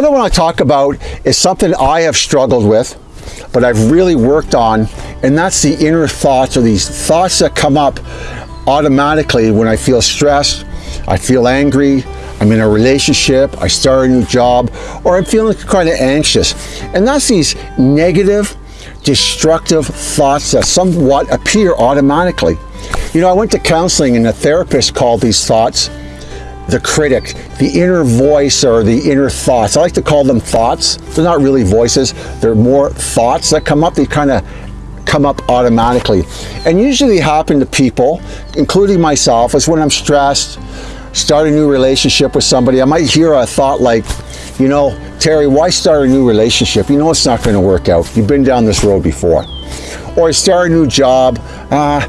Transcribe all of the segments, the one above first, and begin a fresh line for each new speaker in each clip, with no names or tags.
What I want to talk about is something I have struggled with, but I've really worked on, and that's the inner thoughts or these thoughts that come up automatically when I feel stressed, I feel angry, I'm in a relationship, I start a new job, or I'm feeling kind of anxious. And that's these negative, destructive thoughts that somewhat appear automatically. You know, I went to counseling and a therapist called these thoughts the critic, the inner voice or the inner thoughts. I like to call them thoughts. They're not really voices. They're more thoughts that come up. They kind of come up automatically. And usually happen to people, including myself, is when I'm stressed, start a new relationship with somebody, I might hear a thought like, you know, Terry, why start a new relationship? You know it's not going to work out. You've been down this road before. Or start a new job. Uh,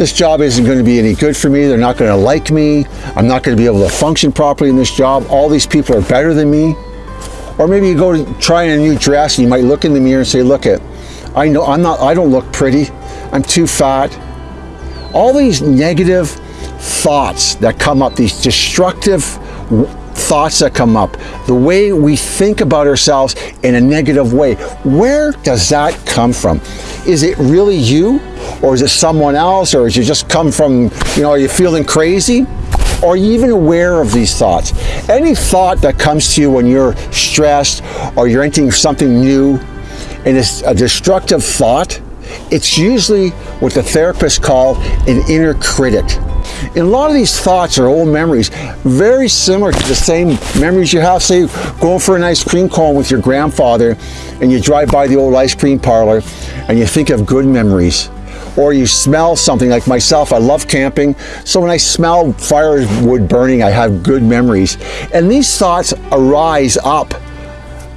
this job isn't going to be any good for me. They're not going to like me. I'm not going to be able to function properly in this job. All these people are better than me. Or maybe you go to try a new dress and you might look in the mirror and say, look it, I know I'm not, I don't look pretty. I'm too fat. All these negative thoughts that come up, these destructive thoughts that come up, the way we think about ourselves in a negative way, where does that come from? Is it really you? Or is it someone else? Or is it just come from, you know, are you feeling crazy? Are you even aware of these thoughts? Any thought that comes to you when you're stressed or you're entering something new and it's a destructive thought, it's usually what the therapists call an inner critic. And a lot of these thoughts are old memories, very similar to the same memories you have, say, going for an ice cream cone with your grandfather and you drive by the old ice cream parlor and you think of good memories. Or you smell something like myself, I love camping, so when I smell firewood burning, I have good memories. And these thoughts arise up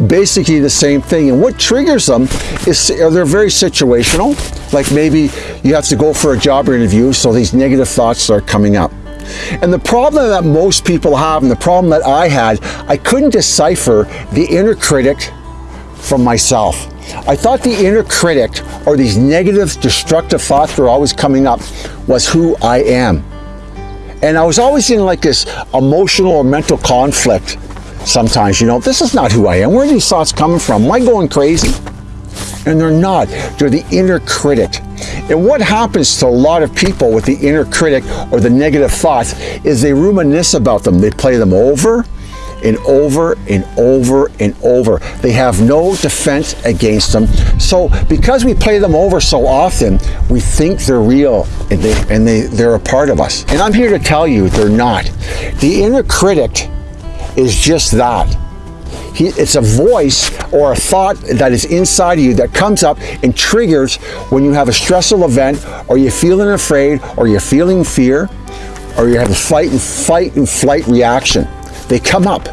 basically the same thing. And what triggers them is they're very situational. Like maybe you have to go for a job interview, so these negative thoughts start coming up. And the problem that most people have, and the problem that I had, I couldn't decipher the inner critic from myself. I thought the inner critic, or these negative, destructive thoughts were always coming up, was who I am. And I was always in like this emotional or mental conflict sometimes, you know, this is not who I am. Where are these thoughts coming from? Am I going crazy? And they're not. They're the inner critic. And what happens to a lot of people with the inner critic or the negative thoughts is they reminisce about them. They play them over and over and over and over. They have no defense against them. So because we play them over so often, we think they're real and, they, and they, they're a part of us. And I'm here to tell you they're not. The inner critic is just that. He, it's a voice or a thought that is inside of you that comes up and triggers when you have a stressful event or you're feeling afraid or you're feeling fear or you have a fight and fight and flight reaction. They come up,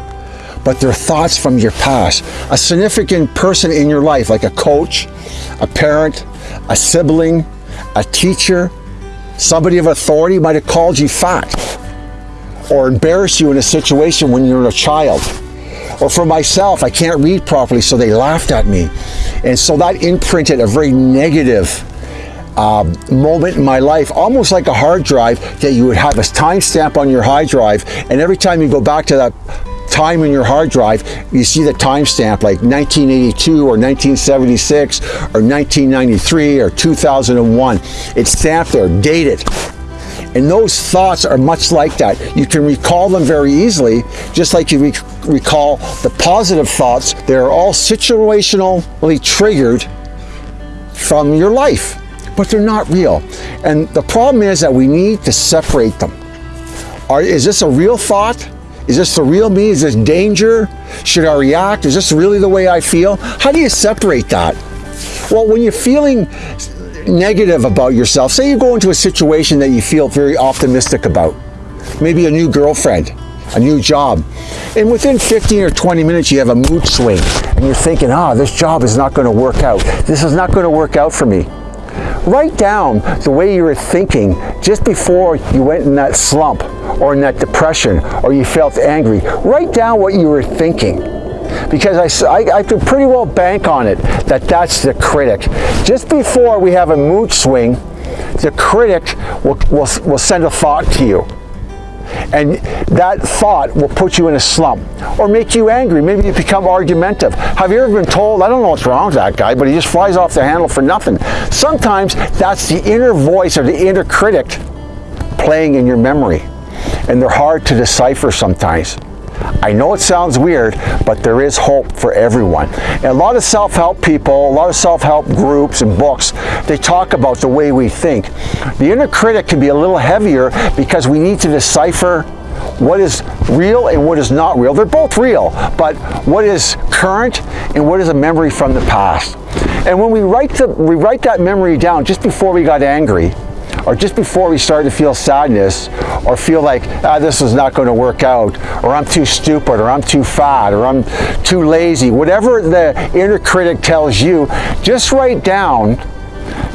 but they're thoughts from your past. A significant person in your life, like a coach, a parent, a sibling, a teacher, somebody of authority might have called you fat or embarrassed you in a situation when you're a child. Or for myself, I can't read properly, so they laughed at me. And so that imprinted a very negative uh, moment in my life, almost like a hard drive that you would have a timestamp on your hard drive. And every time you go back to that time in your hard drive, you see the timestamp like 1982 or 1976 or 1993 or 2001. It's stamped there, dated. And those thoughts are much like that. You can recall them very easily, just like you re recall the positive thoughts. They're all situationally triggered from your life, but they're not real. And the problem is that we need to separate them. Are, is this a real thought? Is this the real me? Is this danger? Should I react? Is this really the way I feel? How do you separate that? Well, when you're feeling negative about yourself, say you go into a situation that you feel very optimistic about, maybe a new girlfriend, a new job, and within 15 or 20 minutes you have a mood swing and you're thinking, ah, this job is not going to work out. This is not going to work out for me. Write down the way you were thinking just before you went in that slump or in that depression or you felt angry. Write down what you were thinking because I, I, I could pretty well bank on it that that's the critic. Just before we have a mood swing, the critic will, will, will send a thought to you. And that thought will put you in a slump or make you angry. Maybe you become argumentative. Have you ever been told, I don't know what's wrong with that guy, but he just flies off the handle for nothing? Sometimes that's the inner voice or the inner critic playing in your memory. And they're hard to decipher sometimes. I know it sounds weird, but there is hope for everyone. And a lot of self-help people, a lot of self-help groups and books, they talk about the way we think. The inner critic can be a little heavier because we need to decipher what is real and what is not real. They're both real, but what is current and what is a memory from the past. And when we write, the, we write that memory down just before we got angry, or just before we start to feel sadness or feel like ah, this is not going to work out or I'm too stupid or I'm too fat or I'm too lazy whatever the inner critic tells you just write down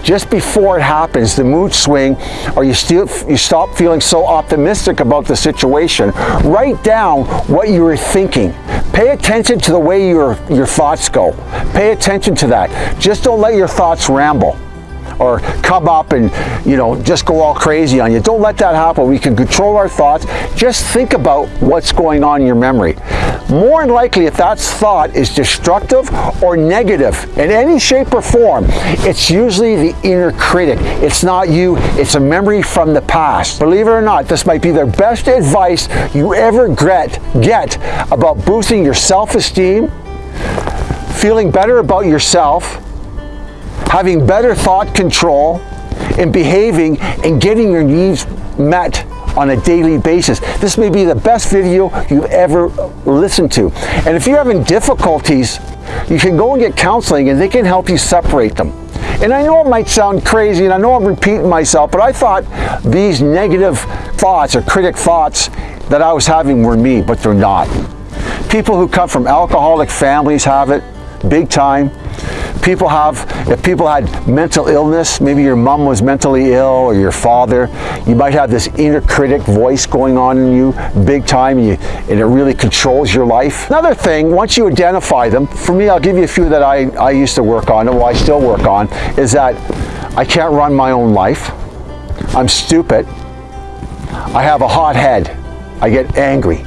just before it happens, the mood swing, or you, still, you stop feeling so optimistic about the situation, write down what you were thinking. Pay attention to the way your, your thoughts go. Pay attention to that. Just don't let your thoughts ramble or come up and you know just go all crazy on you. Don't let that happen. We can control our thoughts. Just think about what's going on in your memory. More than likely, if that thought is destructive or negative in any shape or form, it's usually the inner critic. It's not you, it's a memory from the past. Believe it or not, this might be the best advice you ever get, get about boosting your self-esteem, feeling better about yourself, having better thought control, and behaving and getting your needs met on a daily basis. This may be the best video you've ever listened to. And if you're having difficulties, you can go and get counseling and they can help you separate them. And I know it might sound crazy and I know I'm repeating myself, but I thought these negative thoughts or critic thoughts that I was having were me, but they're not. People who come from alcoholic families have it, big time people have, if people had mental illness, maybe your mom was mentally ill or your father, you might have this inner critic voice going on in you big time and, you, and it really controls your life. Another thing, once you identify them, for me, I'll give you a few that I, I used to work on, and I still work on, is that I can't run my own life. I'm stupid. I have a hot head. I get angry.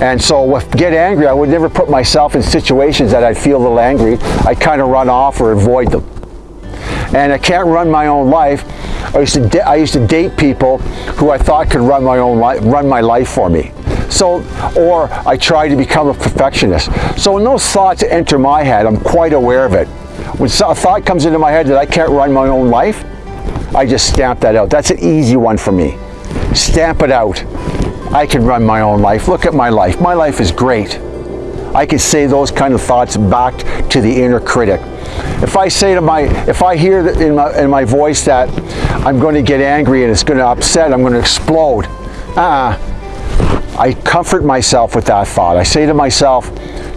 And so with get angry, I would never put myself in situations that I'd feel a little angry. I'd kind of run off or avoid them. And I can't run my own life. I used to, I used to date people who I thought could run my own life, run my life for me. So, or I try to become a perfectionist. So when those thoughts enter my head, I'm quite aware of it. When a thought comes into my head that I can't run my own life, I just stamp that out. That's an easy one for me. Stamp it out. I can run my own life. Look at my life. My life is great. I can say those kind of thoughts back to the inner critic. If I say to my, if I hear in my, in my voice that I'm going to get angry and it's going to upset, I'm going to explode, uh, I comfort myself with that thought. I say to myself,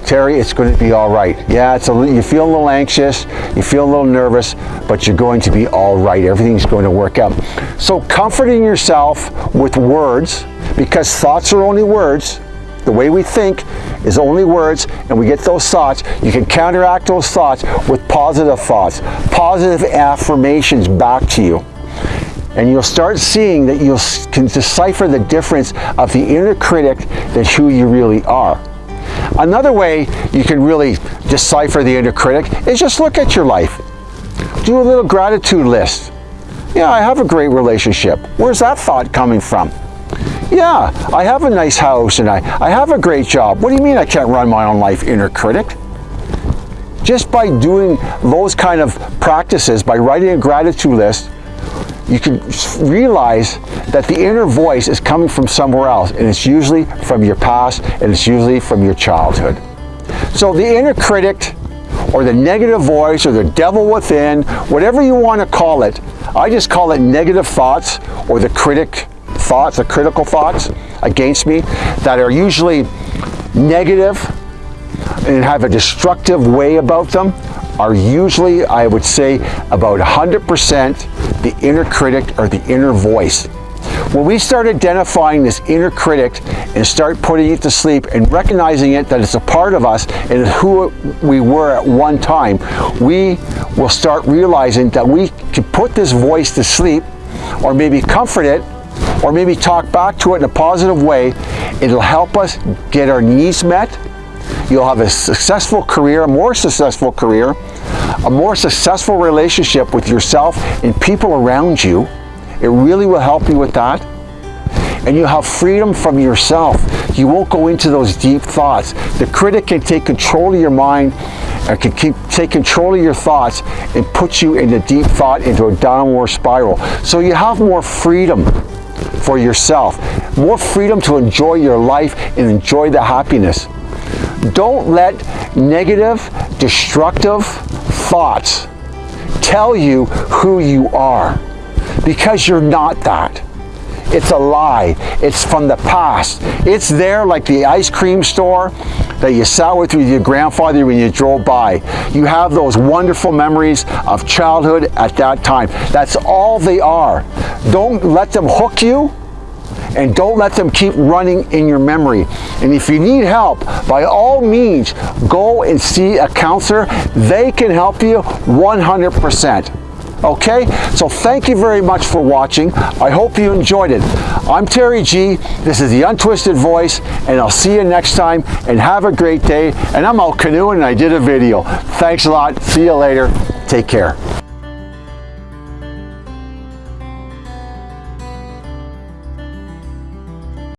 Terry, it's going to be all right. Yeah, it's a, you feel a little anxious, you feel a little nervous, but you're going to be all right. Everything's going to work out. So comforting yourself with words, because thoughts are only words, the way we think is only words and we get those thoughts. You can counteract those thoughts with positive thoughts, positive affirmations back to you. And you'll start seeing that you can decipher the difference of the inner critic than who you really are. Another way you can really decipher the inner critic is just look at your life. Do a little gratitude list. Yeah, I have a great relationship. Where's that thought coming from? Yeah, I have a nice house and I, I have a great job. What do you mean I can't run my own life, inner critic? Just by doing those kind of practices, by writing a gratitude list, you can realize that the inner voice is coming from somewhere else and it's usually from your past and it's usually from your childhood. So the inner critic or the negative voice or the devil within, whatever you want to call it, I just call it negative thoughts or the critic thoughts, the critical thoughts against me that are usually negative and have a destructive way about them are usually, I would say, about 100% the inner critic or the inner voice. When we start identifying this inner critic and start putting it to sleep and recognizing it that it's a part of us and who we were at one time, we will start realizing that we can put this voice to sleep or maybe comfort it or maybe talk back to it in a positive way, it'll help us get our needs met. You'll have a successful career, a more successful career, a more successful relationship with yourself and people around you. It really will help you with that. And you have freedom from yourself. You won't go into those deep thoughts. The critic can take control of your mind and can keep, take control of your thoughts and put you into deep thought, into a downward spiral. So you have more freedom for yourself, more freedom to enjoy your life and enjoy the happiness. Don't let negative, destructive thoughts tell you who you are because you're not that. It's a lie. It's from the past. It's there like the ice cream store that you sat with with your grandfather when you drove by. You have those wonderful memories of childhood at that time. That's all they are. Don't let them hook you and don't let them keep running in your memory. And if you need help, by all means, go and see a counselor. They can help you 100%. Okay, so thank you very much for watching. I hope you enjoyed it. I'm Terry G. This is the Untwisted Voice, and I'll see you next time. And have a great day. And I'm out canoeing, and I did a video. Thanks a lot. See you later. Take care.